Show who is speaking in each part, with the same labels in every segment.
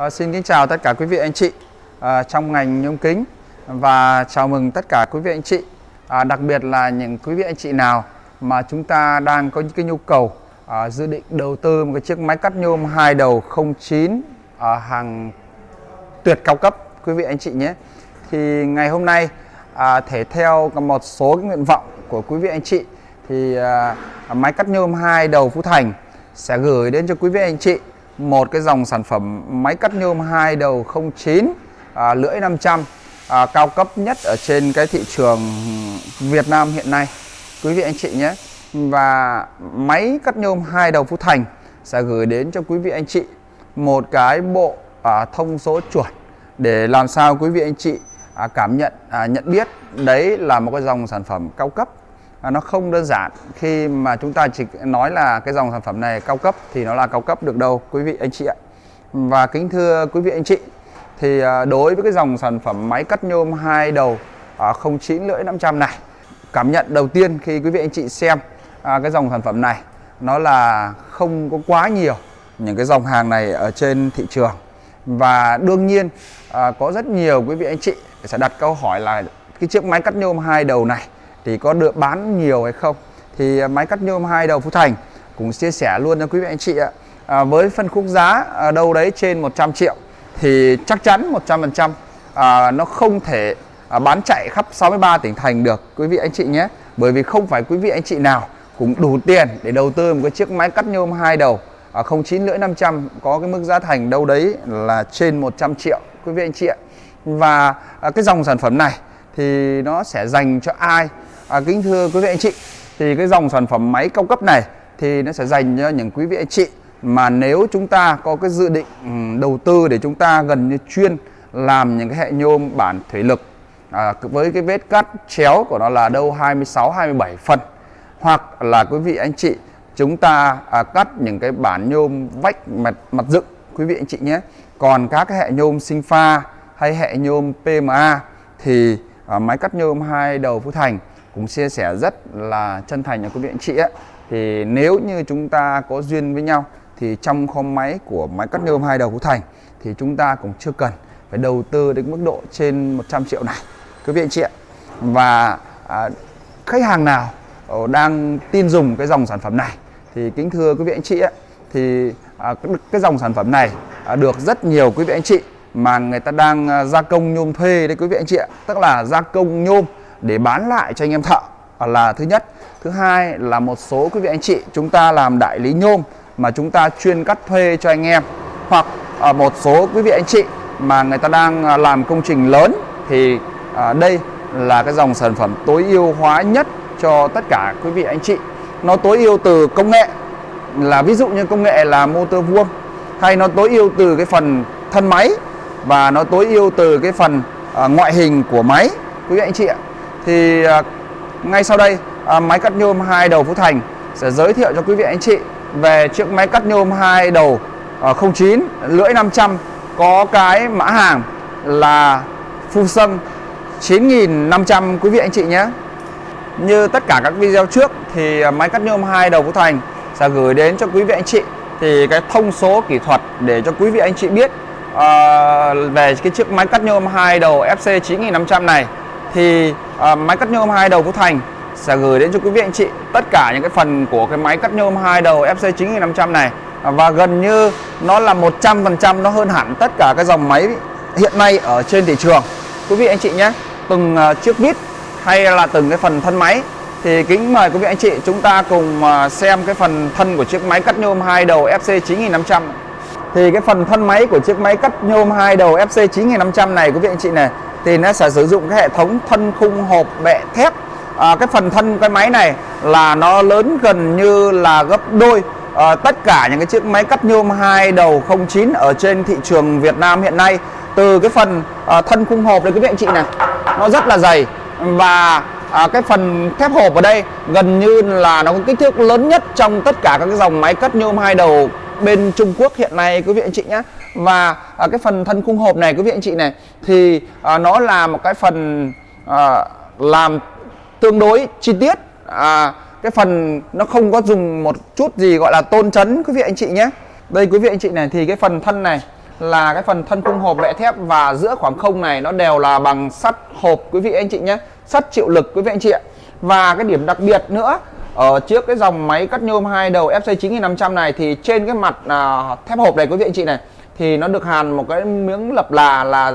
Speaker 1: À, xin kính chào tất cả quý vị anh chị à, trong ngành nhôm kính. Và chào mừng tất cả quý vị anh chị à, đặc biệt là những quý vị anh chị nào mà chúng ta đang có những cái nhu cầu à, dự định đầu tư một cái chiếc máy cắt nhôm hai đầu 09 à, hàng tuyệt cao cấp quý vị anh chị nhé. Thì ngày hôm nay à, thể theo một số cái nguyện vọng của quý vị anh chị thì à, máy cắt nhôm hai đầu Phú Thành sẽ gửi đến cho quý vị anh chị một cái dòng sản phẩm máy cắt nhôm hai đầu 09 à, lưỡi 500 à, cao cấp nhất ở trên cái thị trường Việt Nam hiện nay. Quý vị anh chị nhé. Và máy cắt nhôm hai đầu Phú Thành sẽ gửi đến cho quý vị anh chị một cái bộ à, thông số chuẩn để làm sao quý vị anh chị à, cảm nhận à, nhận biết. Đấy là một cái dòng sản phẩm cao cấp à, nó không đơn giản. Khi mà chúng ta chỉ nói là cái dòng sản phẩm này cao cấp thì nó là cao cấp được đâu quý vị anh chị ạ. Và kính thưa quý vị anh chị thì à, đối với cái dòng sản phẩm máy cắt nhôm hai đầu à, 09 lưỡi 500 này cảm nhận đầu tiên khi quý vị anh chị xem à, cái dòng sản phẩm này nó là không có quá nhiều những cái dòng hàng này ở trên thị trường. Và đương nhiên à, có rất nhiều quý vị anh chị sẽ đặt câu hỏi là cái chiếc máy cắt nhôm hai đầu này thì có được bán nhiều hay không? Thì à, máy cắt nhôm hai đầu Phú Thành cũng chia sẻ luôn cho quý vị anh chị ạ. À, với phân khúc giá à, đâu đấy trên 100 triệu thì chắc chắn 100% à, nó không thể à, bán chạy khắp 63 tỉnh thành được quý vị anh chị nhé. Bởi vì không phải quý vị anh chị nào cũng đủ tiền để đầu tư một cái chiếc máy cắt nhôm hai đầu à, 09 lưỡi 500 có cái mức giá thành đâu đấy là trên 100 triệu quý vị anh chị ạ. Và à, cái dòng sản phẩm này thì nó sẽ dành cho ai? À, kính thưa quý vị anh chị thì cái dòng sản phẩm máy cao cấp này thì nó sẽ dành cho những quý vị anh chị mà nếu chúng ta có cái dự định ừ, đầu tư để chúng ta gần như chuyên làm những cái hệ nhôm bản thủy lực à, với cái vết cắt chéo của nó là đâu 26 27 phân hoặc là quý vị anh chị chúng ta à, cắt những cái bản nhôm vách mặt mặt dựng quý vị anh chị nhé. Còn các cái hệ nhôm sinh pha hay hệ nhôm PMA thì à, máy cắt nhôm hai đầu Phú Thành cũng chia sẻ rất là chân thành cho quý vị anh chị ấy. thì nếu như chúng ta có duyên với nhau thì trong kho máy của máy cắt nhôm hai đầu của Thành thì chúng ta cũng chưa cần phải đầu tư đến mức độ trên 100 triệu này quý vị anh chị ạ và à, khách hàng nào ờ, đang tin dùng cái dòng sản phẩm này thì kính thưa quý vị anh chị ấy, thì à, cái dòng sản phẩm này à, được rất nhiều quý vị anh chị mà người ta đang à, gia công nhôm thuê đấy quý vị anh chị ạ tức là gia công nhôm để bán lại cho anh em thợ. Là thứ nhất. Thứ hai là một số quý vị anh chị, chúng ta làm đại lý nhôm mà chúng ta chuyên cắt thuê cho anh em. Hoặc ở một số quý vị anh chị mà người ta đang à, làm công trình lớn thì à, đây là cái dòng sản phẩm tối ưu hóa nhất cho tất cả quý vị anh chị. Nó tối ưu từ công nghệ, là ví dụ như công nghệ là motor vuông, hay nó tối ưu từ cái phần thân máy và nó tối ưu từ cái phần ngoại hình của máy. Quý vị anh chị ạ thì à, ngay sau đây à, máy cắt nhôm hai đầu Phú Thành sẽ giới thiệu cho quý vị anh chị về chiếc máy cắt nhôm hai đầu à, 09 lưỡi 500 có cái mã hàng là Fusion 9500 quý vị anh chị nhé. Như tất cả các video trước thì máy cắt nhôm hai đầu Phú Thành sẽ gửi đến cho quý vị anh chị. Thì cái thông số kỹ thuật để cho quý vị anh chị biết uh, về cái chiếc máy cắt nhôm hai đầu FC 9500 này thì uh, máy cắt nhôm hai đầu Phú Thành sẽ gửi đến cho quý vị anh chị tất cả những cái phần của cái máy cắt nhôm hai đầu FC 9500 này. Và gần như nó là 100% nó hơn hẳn tất cả các dòng máy hiện nay ở trên thị trường. Quý vị anh chị nhé từng uh, chiếc vít hay là từng cái phần thân máy thì kính mời quý vị anh chị chúng ta cùng à, xem cái phần thân của chiếc máy cắt nhôm hai đầu FC 9500 thì cái phần thân máy của chiếc máy cắt nhôm hai đầu FC 9500 này quý vị anh chị này thì nó sẽ sử dụng cái hệ thống thân khung hộp bệ thép. À, cái phần thân cái máy này là nó lớn gần như là gấp đôi. À, tất cả những cái chiếc máy cắt nhôm hai đầu 09 ở trên thị trường Việt Nam hiện nay từ cái phần à, thân khung hộp đây quý vị anh chị này nó rất là dày. Và à, cái phần thép hộp ở đây gần như là nó có kích thước lớn nhất trong tất cả các cái dòng máy cắt nhôm hai đầu bên Trung Quốc hiện nay quý vị anh chị nhé và à, cái phần thân khung hộp này quý vị anh chị này thì à, nó là một cái phần à, làm tương đối chi tiết. À, cái phần nó không có dùng một chút gì gọi là tôn chấn quý vị anh chị nhé đây quý vị anh chị này thì cái phần thân này là cái phần thân khung hộp lệ thép và giữa khoảng không này nó đều là bằng sắt hộp quý vị anh chị nhé sắt chịu lực quý vị anh chị ạ. Và cái điểm đặc biệt nữa ở trước cái dòng máy cắt nhôm hai đầu FC 9500 này thì trên cái mặt à, thép hộp này quý vị anh chị này thì nó được hàn một cái miếng lập là là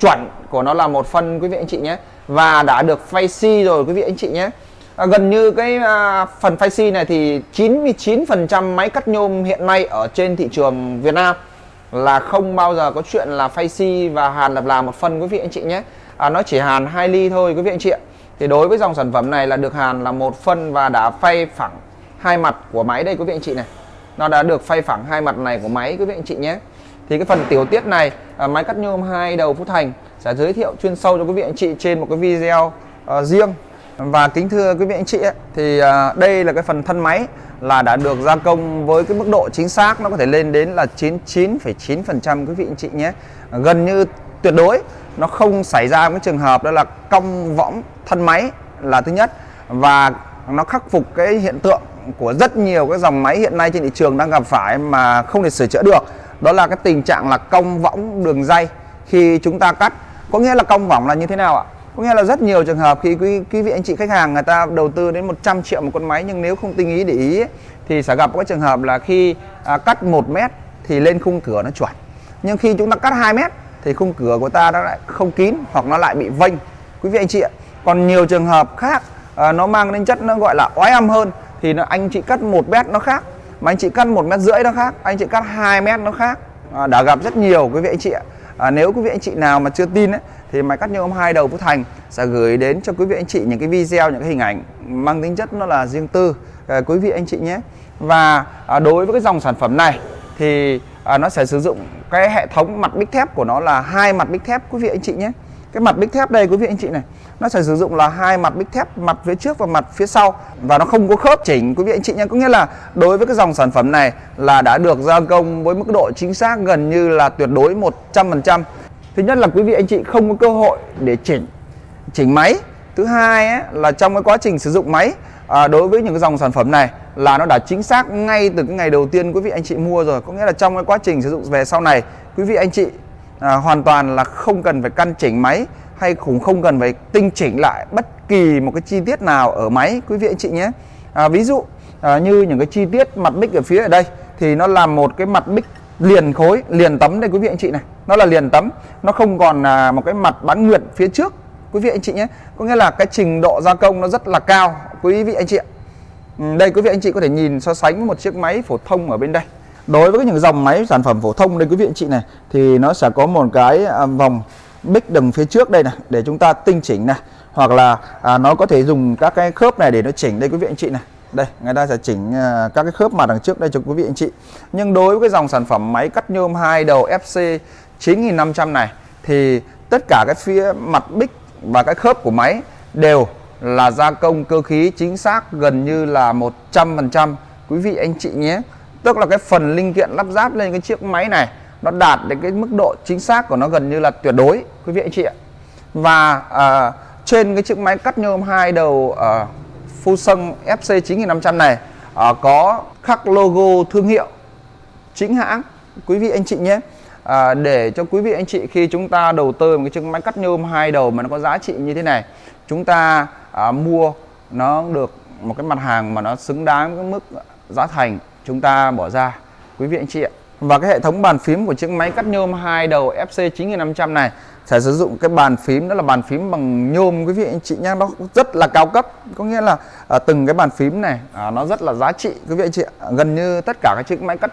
Speaker 1: chuẩn của nó là một phân quý vị anh chị nhé. Và đã được phay xi rồi quý vị anh chị nhé. À, gần như cái à, phần phay xi này thì 99% máy cắt nhôm hiện nay ở trên thị trường Việt Nam là không bao giờ có chuyện là phay xi và hàn lập là một phân quý vị anh chị nhé. À, nó chỉ hàn 2 ly thôi quý vị anh chị ạ thì đối với dòng sản phẩm này là được hàn là một phân và đã phay phẳng hai mặt của máy đây quý vị anh chị này. Nó đã được phay phẳng hai mặt này của máy quý vị anh chị nhé. Thì cái phần tiểu tiết này à, máy cắt nhôm hai đầu Phú Thành sẽ giới thiệu chuyên sâu cho quý vị anh chị trên một cái video uh, riêng. Và kính thưa quý vị anh chị ấy, thì uh, đây là cái phần thân máy là đã được gia công với cái mức độ chính xác nó có thể lên đến là 99,9% quý vị anh chị nhé. Gần như tuyệt đối nó không xảy ra cái trường hợp đó là cong võng thân máy là thứ nhất. Và nó khắc phục cái hiện tượng của rất nhiều cái dòng máy hiện nay trên thị trường đang gặp phải mà không thể sửa chữa được. Đó là cái tình trạng là cong võng đường dây khi chúng ta cắt. Có nghĩa là cong võng là như thế nào ạ? Có nghĩa là rất nhiều trường hợp khi quý, quý vị anh chị khách hàng người ta đầu tư đến 100 triệu một con máy nhưng nếu không tinh ý để ý ấy, thì sẽ gặp cái trường hợp là khi à, cắt 1 mét thì lên khung cửa nó chuẩn nhưng khi chúng ta cắt 2 mét thì khung cửa của ta nó lại không kín hoặc nó lại bị vênh. Quý vị anh chị ạ còn nhiều trường hợp khác à, nó mang đến chất nó gọi là oái âm hơn thì nó anh chị cắt một mét nó khác mà anh chị cắt một mét rưỡi nó khác anh chị cắt 2 mét nó khác. À, đã gặp rất nhiều quý vị anh chị ạ. À, nếu quý vị anh chị nào mà chưa tin ấy, thì máy cắt nhôm hai đầu Phú Thành sẽ gửi đến cho quý vị anh chị những cái video những cái hình ảnh mang tính chất nó là riêng tư à, quý vị anh chị nhé. Và à, đối với cái dòng sản phẩm này thì à, nó sẽ sử dụng cái hệ thống mặt bích thép của nó là hai mặt bích thép quý vị anh chị nhé. Cái mặt bích thép đây quý vị anh chị này nó sẽ sử dụng là hai mặt bích thép mặt phía trước và mặt phía sau. Và nó không có khớp chỉnh quý vị anh chị nhé. Có nghĩa là đối với cái dòng sản phẩm này là đã được gia công với mức độ chính xác gần như là tuyệt đối 100% thứ nhất là quý vị anh chị không có cơ hội để chỉnh chỉnh máy. Thứ hai ấy, là trong cái quá trình sử dụng máy à, đối với những cái dòng sản phẩm này là nó đã chính xác ngay từ cái ngày đầu tiên quý vị anh chị mua rồi. Có nghĩa là trong cái quá trình sử dụng về sau này quý vị anh chị à, hoàn toàn là không cần phải căn chỉnh máy hay cũng không cần phải tinh chỉnh lại bất kỳ một cái chi tiết nào ở máy quý vị anh chị nhé. À, ví dụ à, như những cái chi tiết mặt bích ở phía ở đây thì nó là một cái mặt bích liền khối liền tấm đây quý vị anh chị này. Nó là liền tấm nó không còn là một cái mặt bán nguyệt phía trước quý vị anh chị nhé có nghĩa là cái trình độ gia công nó rất là cao. Quý vị anh chị ạ. Ừ, đây quý vị anh chị có thể nhìn so sánh với một chiếc máy phổ thông ở bên đây. Đối với những dòng máy sản phẩm phổ thông đây quý vị anh chị này thì nó sẽ có một cái à, vòng bích đằng phía trước đây này để chúng ta tinh chỉnh này. Hoặc là à, nó có thể dùng các cái khớp này để nó chỉnh đây quý vị anh chị này. Đây người ta sẽ chỉnh à, các cái khớp mặt đằng trước đây cho quý vị anh chị. Nhưng đối với cái dòng sản phẩm máy cắt nhôm hai đầu FC 9500 này thì tất cả cái phía mặt bích và cái khớp của máy đều là gia công cơ khí chính xác gần như là 100% quý vị anh chị nhé tức là cái phần linh kiện lắp ráp lên cái chiếc máy này nó đạt đến cái mức độ chính xác của nó gần như là tuyệt đối quý vị anh chị ạ. Và à, trên cái chiếc máy cắt nhôm hai đầu à, Fusion FC 9500 này à, có khắc logo thương hiệu chính hãng. Quý vị anh chị nhé à, để cho quý vị anh chị khi chúng ta đầu tư một cái chiếc máy cắt nhôm hai đầu mà nó có giá trị như thế này chúng ta à, mua nó được một cái mặt hàng mà nó xứng đáng với mức giá thành chúng ta bỏ ra. Quý vị anh chị ạ. Và cái hệ thống bàn phím của chiếc máy cắt nhôm hai đầu FC 9500 này sẽ sử dụng cái bàn phím đó là bàn phím bằng nhôm quý vị anh chị nhé. Nó rất là cao cấp có nghĩa là à, từng cái bàn phím này à, nó rất là giá trị quý vị anh chị ạ. gần như tất cả các chiếc máy cắt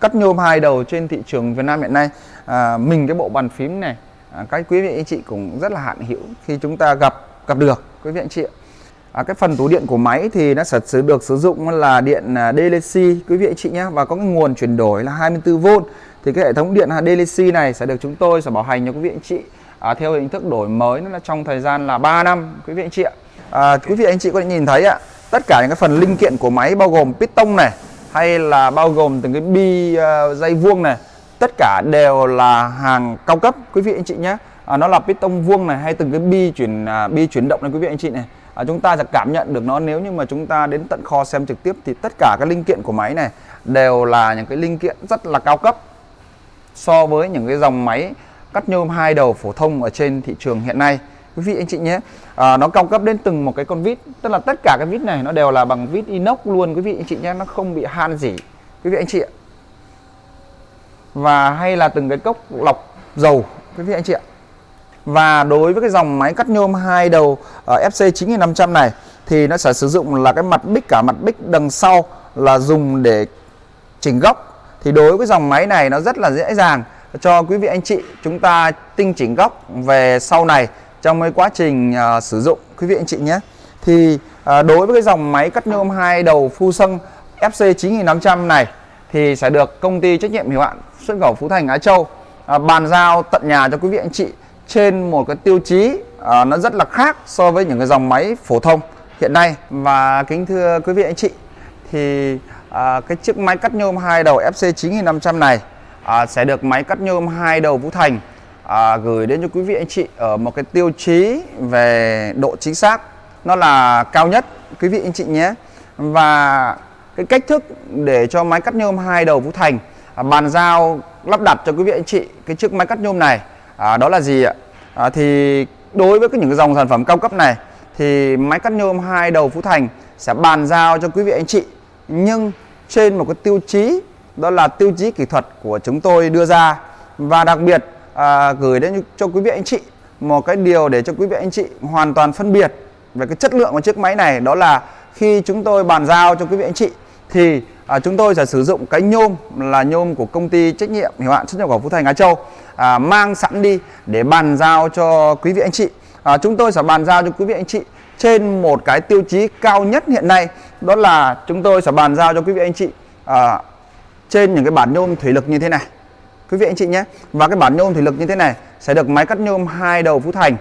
Speaker 1: cắt nhôm hai đầu trên thị trường Việt Nam hiện nay. À, mình cái bộ bàn phím này à, các quý vị anh chị cũng rất là hạn hữu khi chúng ta gặp gặp được quý vị anh chị À, cái phần tủ điện của máy thì nó sẽ được sử dụng là điện à, DLC quý vị anh chị nhé. Và có cái nguồn chuyển đổi là 24V thì cái hệ thống điện DLC này sẽ được chúng tôi sẽ bảo hành cho quý vị anh chị. À, theo hình thức đổi mới nó là trong thời gian là 3 năm quý vị anh chị ạ. À, quý vị anh chị có thể nhìn thấy ạ tất cả những cái phần linh kiện của máy bao gồm piston này hay là bao gồm từng cái bi uh, dây vuông này tất cả đều là hàng cao cấp quý vị anh chị nhé. À, nó là piston vuông này hay từng cái bi chuyển uh, bi chuyển động này quý vị anh chị này. À, chúng ta sẽ cảm nhận được nó nếu như mà chúng ta đến tận kho xem trực tiếp thì tất cả các linh kiện của máy này đều là những cái linh kiện rất là cao cấp so với những cái dòng máy cắt nhôm hai đầu phổ thông ở trên thị trường hiện nay quý vị anh chị nhé. À, nó cao cấp đến từng một cái con vít. Tức là tất cả cái vít này nó đều là bằng vít inox luôn quý vị anh chị nhé. Nó không bị han gì. Quý vị anh chị ạ. Và hay là từng cái cốc lọc dầu quý vị anh chị ạ. Và đối với cái dòng máy cắt nhôm hai đầu uh, FC 9500 này thì nó sẽ sử dụng là cái mặt bích cả mặt bích đằng sau là dùng để chỉnh góc. Thì đối với dòng máy này nó rất là dễ dàng. Cho quý vị anh chị chúng ta tinh chỉnh góc về sau này trong cái quá trình uh, sử dụng quý vị anh chị nhé thì uh, đối với cái dòng máy cắt nhôm hai đầu phu sân FC 9500 này thì sẽ được công ty trách nhiệm hữu hạn xuất khẩu Phú Thành Á Châu uh, bàn giao tận nhà cho quý vị anh chị trên một cái tiêu chí uh, nó rất là khác so với những cái dòng máy phổ thông hiện nay. Và kính thưa quý vị anh chị thì à, cái chiếc máy cắt nhôm hai đầu FC 9500 này à, sẽ được máy cắt nhôm hai đầu Vũ Thành à, gửi đến cho quý vị anh chị ở một cái tiêu chí về độ chính xác. Nó là cao nhất quý vị anh chị nhé. Và cái cách thức để cho máy cắt nhôm hai đầu Vũ Thành à, bàn giao lắp đặt cho quý vị anh chị cái chiếc máy cắt nhôm này à, đó là gì ạ? À, thì đối với cái những cái dòng sản phẩm cao cấp này thì máy cắt nhôm hai đầu Phú Thành sẽ bàn giao cho quý vị anh chị. Nhưng trên một cái tiêu chí đó là tiêu chí kỹ thuật của chúng tôi đưa ra. Và đặc biệt à, gửi đến cho quý vị anh chị một cái điều để cho quý vị anh chị hoàn toàn phân biệt về cái chất lượng của chiếc máy này đó là khi chúng tôi bàn giao cho quý vị anh chị thì à, chúng tôi sẽ sử dụng cái nhôm là nhôm của công ty trách nhiệm hữu hạn xuất nhập khẩu Phú Thành Á Châu à, mang sẵn đi để bàn giao cho quý vị anh chị. À, chúng tôi sẽ bàn giao cho quý vị anh chị trên một cái tiêu chí cao nhất hiện nay đó là chúng tôi sẽ bàn giao cho quý vị anh chị à, trên những cái bản nhôm thủy lực như thế này quý vị anh chị nhé và cái bản nhôm thủy lực như thế này sẽ được máy cắt nhôm hai đầu Phú Thành.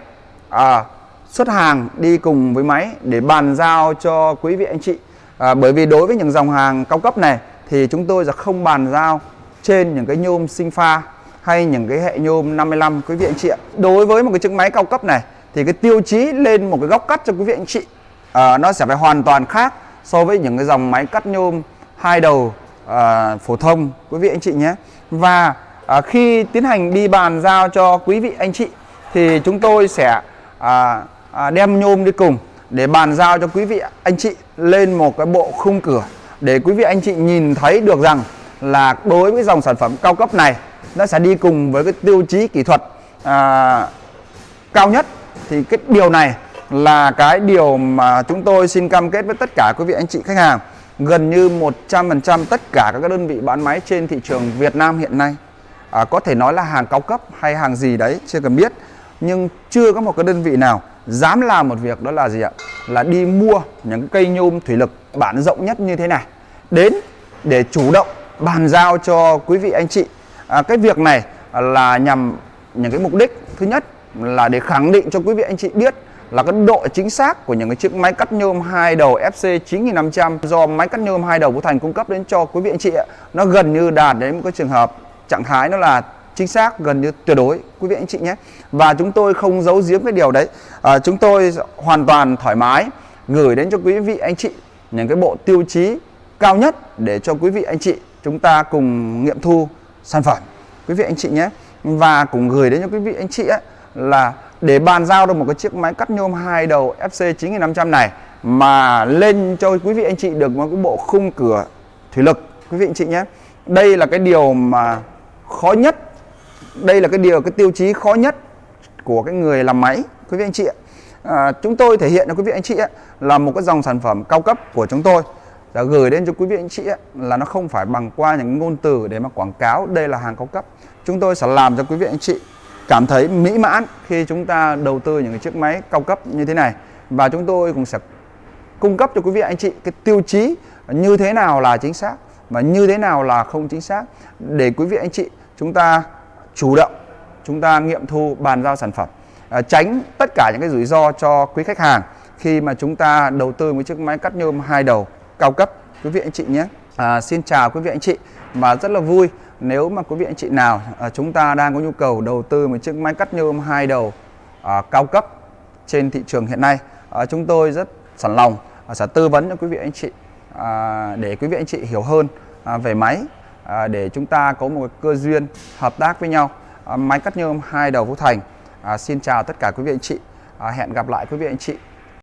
Speaker 1: À, xuất hàng đi cùng với máy để bàn giao cho quý vị anh chị. À, bởi vì đối với những dòng hàng cao cấp này thì chúng tôi sẽ không bàn giao trên những cái nhôm sinh pha hay những cái hệ nhôm 55 quý vị anh chị ạ. Đối với một cái chiếc máy cao cấp này thì cái tiêu chí lên một cái góc cắt cho quý vị anh chị à, nó sẽ phải hoàn toàn khác so với những cái dòng máy cắt nhôm hai đầu à, phổ thông quý vị anh chị nhé. Và à, khi tiến hành đi bàn giao cho quý vị anh chị thì chúng tôi sẽ à, à, đem nhôm đi cùng để bàn giao cho quý vị anh chị lên một cái bộ khung cửa để quý vị anh chị nhìn thấy được rằng là đối với dòng sản phẩm cao cấp này nó sẽ đi cùng với cái tiêu chí kỹ thuật à, cao nhất. Thì cái điều này là cái điều mà chúng tôi xin cam kết với tất cả quý vị anh chị khách hàng gần như 100% tất cả các đơn vị bán máy trên thị trường Việt Nam hiện nay à, có thể nói là hàng cao cấp hay hàng gì đấy chưa cần biết. Nhưng chưa có một cái đơn vị nào dám làm một việc đó là gì ạ? Là đi mua những cây nhôm thủy lực bản rộng nhất như thế này. Đến để chủ động bàn giao cho quý vị anh chị. À, cái việc này là nhằm những cái mục đích thứ nhất là để khẳng định cho quý vị anh chị biết là cái độ chính xác của những cái chiếc máy cắt nhôm hai đầu FC 9500 do máy cắt nhôm hai đầu của Thành cung cấp đến cho quý vị anh chị ạ. Nó gần như đạt đến một cái trường hợp trạng thái nó là chính xác gần như tuyệt đối quý vị anh chị nhé. Và chúng tôi không giấu giếm cái điều đấy. À, chúng tôi hoàn toàn thoải mái gửi đến cho quý vị anh chị những cái bộ tiêu chí cao nhất để cho quý vị anh chị chúng ta cùng nghiệm thu sản phẩm quý vị anh chị nhé và cũng gửi đến cho quý vị anh chị ấy, là để bàn giao được một cái chiếc máy cắt nhôm hai đầu FC 9500 này mà lên cho quý vị anh chị được một cái bộ khung cửa thủy lực quý vị anh chị nhé đây là cái điều mà khó nhất. Đây là cái điều cái tiêu chí khó nhất của cái người làm máy quý vị anh chị ạ. À, chúng tôi thể hiện cho quý vị anh chị ạ, là một cái dòng sản phẩm cao cấp của chúng tôi. Đã gửi đến cho quý vị anh chị ạ, là nó không phải bằng qua những ngôn từ để mà quảng cáo đây là hàng cao cấp. Chúng tôi sẽ làm cho quý vị anh chị cảm thấy mỹ mãn khi chúng ta đầu tư những cái chiếc máy cao cấp như thế này. Và chúng tôi cũng sẽ cung cấp cho quý vị anh chị cái tiêu chí như thế nào là chính xác và như thế nào là không chính xác để quý vị anh chị chúng ta chủ động chúng ta nghiệm thu bàn giao sản phẩm. À, tránh tất cả những cái rủi ro cho quý khách hàng khi mà chúng ta đầu tư một chiếc máy cắt nhôm hai đầu cao cấp. Quý vị anh chị nhé. À, xin chào quý vị anh chị và rất là vui nếu mà quý vị anh chị nào à, chúng ta đang có nhu cầu đầu tư một chiếc máy cắt nhôm hai đầu à, cao cấp trên thị trường hiện nay. À, chúng tôi rất sẵn lòng à, sẽ tư vấn cho quý vị anh chị à, để quý vị anh chị hiểu hơn à, về máy à, để chúng ta có một cơ duyên hợp tác với nhau. À, máy cắt nhôm hai đầu Phú Thành. À, xin chào tất cả quý vị anh chị. À, hẹn gặp lại quý vị anh chị.